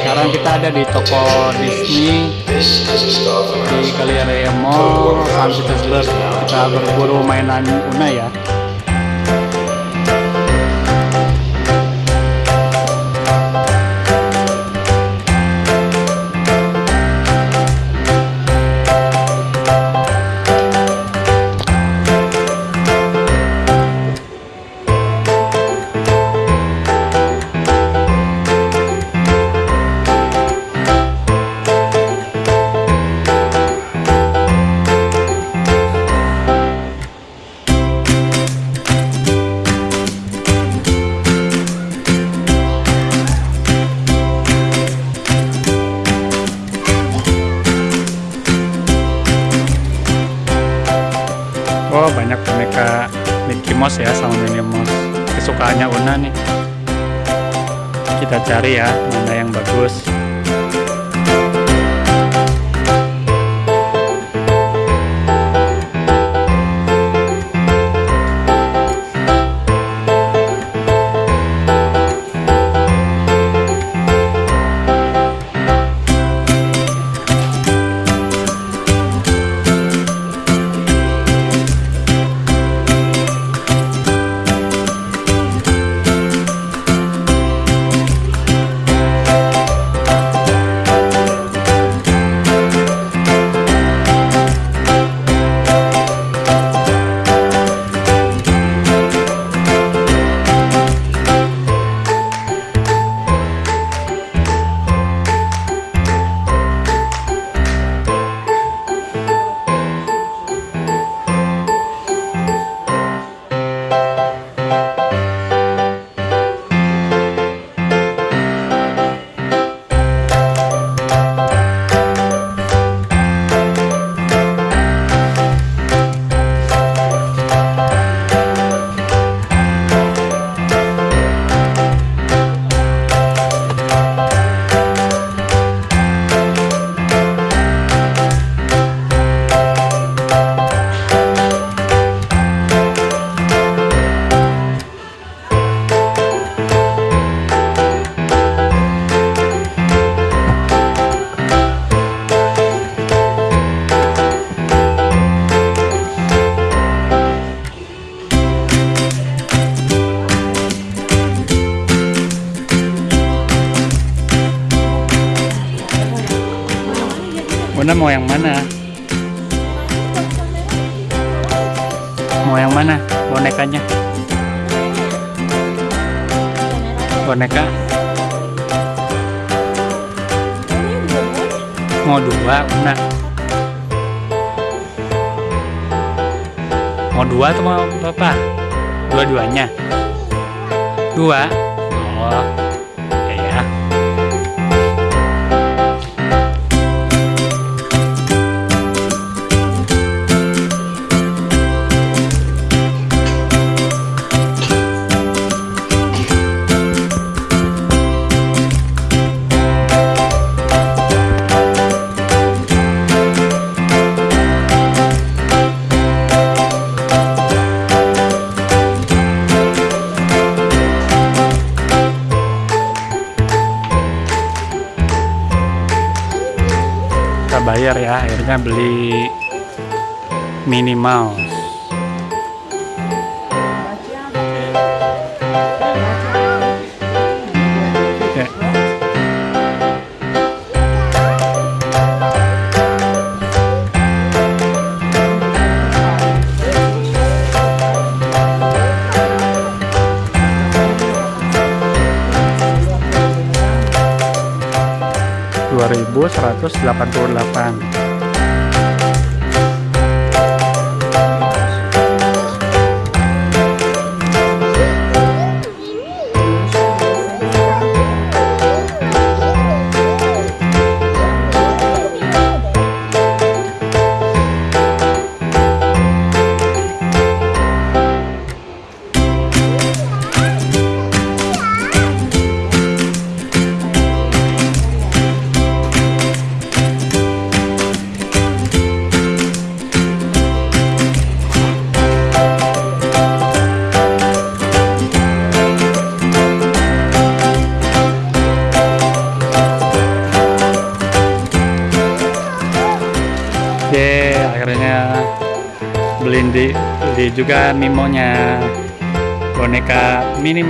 Sekarang kita ada di toko Disney di Kaliarea Mall, Petersburg. Kita berburu mainan Una ya. Oh banyak boneka Mickey Mouse ya sama Minnie Mouse. Kesukaannya Una nih. Kita cari ya mana yang bagus Una mau yang mana? Mau yang mana bonekanya? Boneka mau dua Una? Mau dua atau mau berapa? Dua-duanya? Dua? Oh, bayar ya akhirnya beli minimal 1188 beli di beli juga mimonya. Boneka Minnie